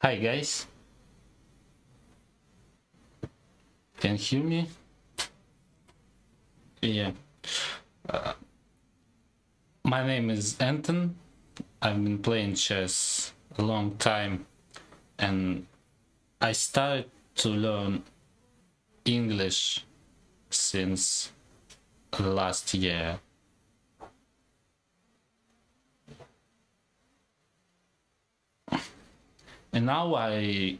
Hi guys. Can you hear me? Yeah. Uh, my name is Anton. I've been playing chess a long time and I started to learn English since last year. And now I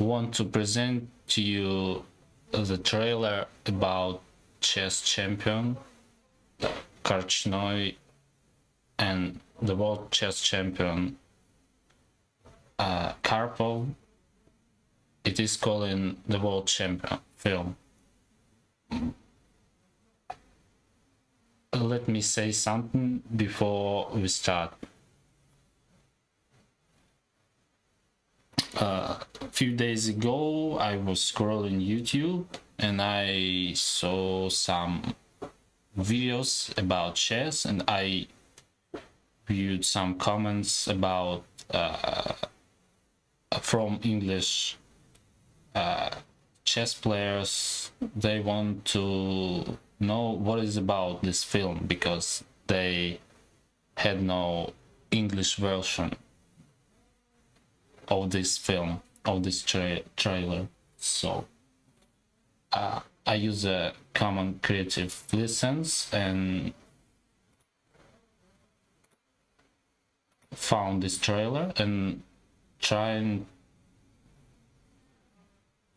want to present to you the trailer about chess champion Korchnoi and the world chess champion uh, Karpov. It is called the world champion film. Let me say something before we start. Uh, a few days ago I was scrolling YouTube and I saw some videos about chess and I viewed some comments about uh, from English uh, chess players. They want to know what is about this film because they had no English version of this film of this tra trailer. So uh, I use a common creative license and found this trailer and trying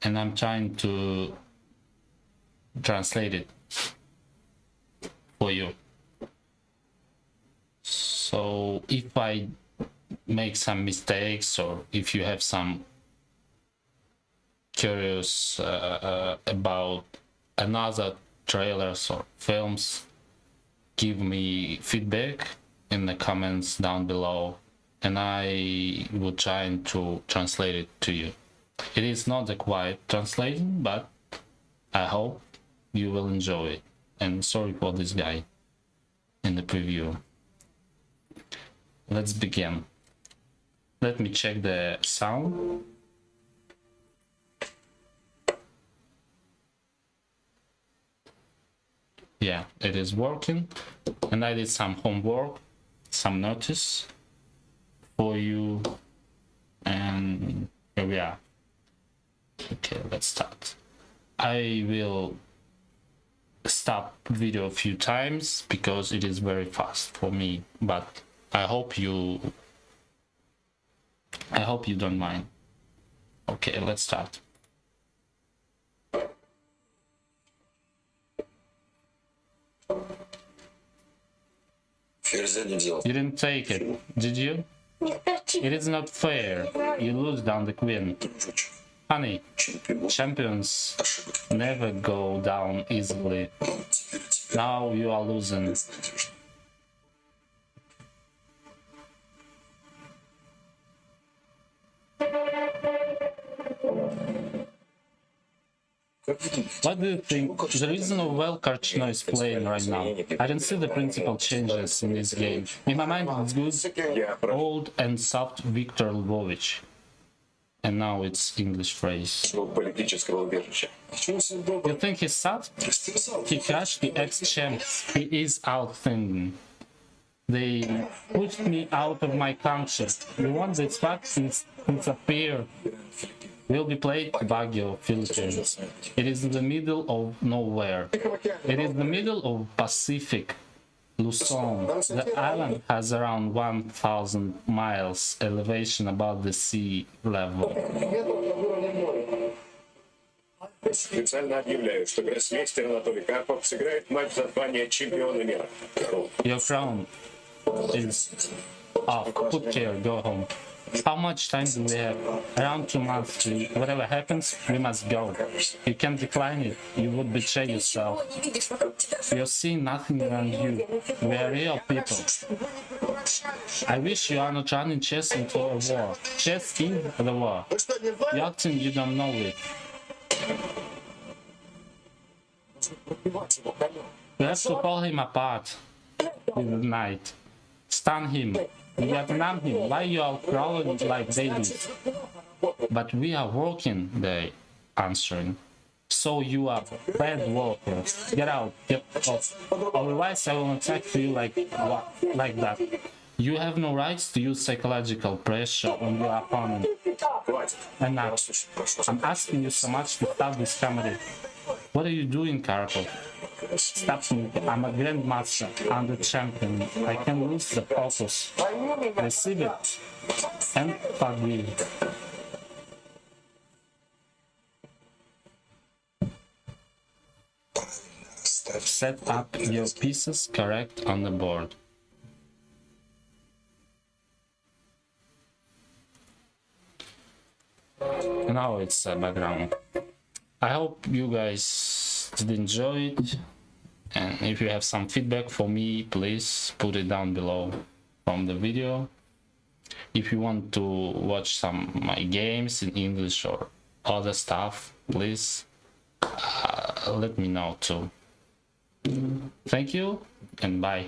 and I'm trying to translate it for you. So if I make some mistakes or if you have some curious uh, uh, about another trailers or films give me feedback in the comments down below and I will try to translate it to you. It is not a quiet translation but I hope you will enjoy it and sorry for this guy in the preview. Let's begin. Let me check the sound. Yeah, it is working. And I did some homework, some notice for you. And here we are. Okay, let's start. I will stop video a few times because it is very fast for me, but I hope you hope you don't mind. Okay, let's start. You didn't take it, did you? It is not fair. You lose down the queen. Honey, champions never go down easily. Now you are losing. What do you think? The reason well Korchnoi is playing right now. I don't see the principal changes in this game. In my mind, it's good, old and soft Viktor Lvovich. And now it's English phrase. You think he's soft? He crushed the ex-champ. He is outthinking. They pushed me out of my country. You want this fact disappear will be played Baguio, Philippines. It is in the middle of nowhere. It is the middle of Pacific, Luzon. The island has around 1,000 miles elevation above the sea level. Официально объявляю, что гроссмейстер Анатолий Карпов сыграет матч за звание чемпиона мира. Your crown is off. Put here, go home. How much time do we have? Around two months. Whatever happens, we must go. You can't decline it. You would betray yourself. You're seeing nothing around you. We are real people. I wish you are not running chess into a war. Chess is the war. You're you don't know it. We have to pull him apart in the night. Stun him. Vietnam him. Why you are crawling like babies? But we are working, they answering. So you are bad worker. Get out, get off. Otherwise I will attack you like like that. You have no rights to use psychological pressure on your opponent. And now, I'm asking you so much to stop this comedy. What are you doing, Karakov? Stop me. I'm a grandmaster. I'm the champion. I can lose the focus. Receive it. And forgive. Set up your pieces correct on the board. Now it's a background. I hope you guys did enjoy it and if you have some feedback for me please put it down below from the video. If you want to watch some my games in English or other stuff please uh, let me know too. Thank you and bye